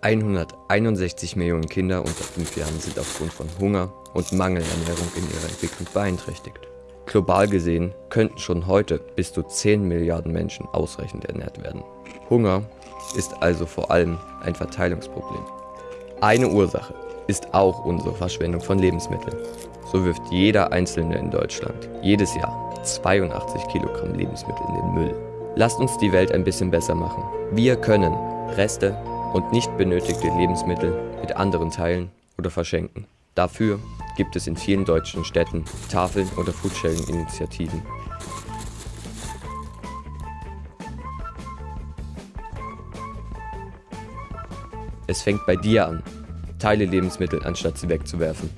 161 Millionen Kinder unter 5 Jahren sind aufgrund von Hunger und Mangelernährung in ihrer Entwicklung beeinträchtigt. Global gesehen könnten schon heute bis zu 10 Milliarden Menschen ausreichend ernährt werden. Hunger ist also vor allem ein Verteilungsproblem. Eine Ursache ist auch unsere Verschwendung von Lebensmitteln. So wirft jeder Einzelne in Deutschland jedes Jahr 82 Kilogramm Lebensmittel in den Müll. Lasst uns die Welt ein bisschen besser machen. Wir können Reste und nicht benötigte Lebensmittel mit anderen teilen oder verschenken. Dafür gibt es in vielen deutschen Städten Tafeln oder Foodsharing-Initiativen. Es fängt bei dir an. Teile Lebensmittel, anstatt sie wegzuwerfen.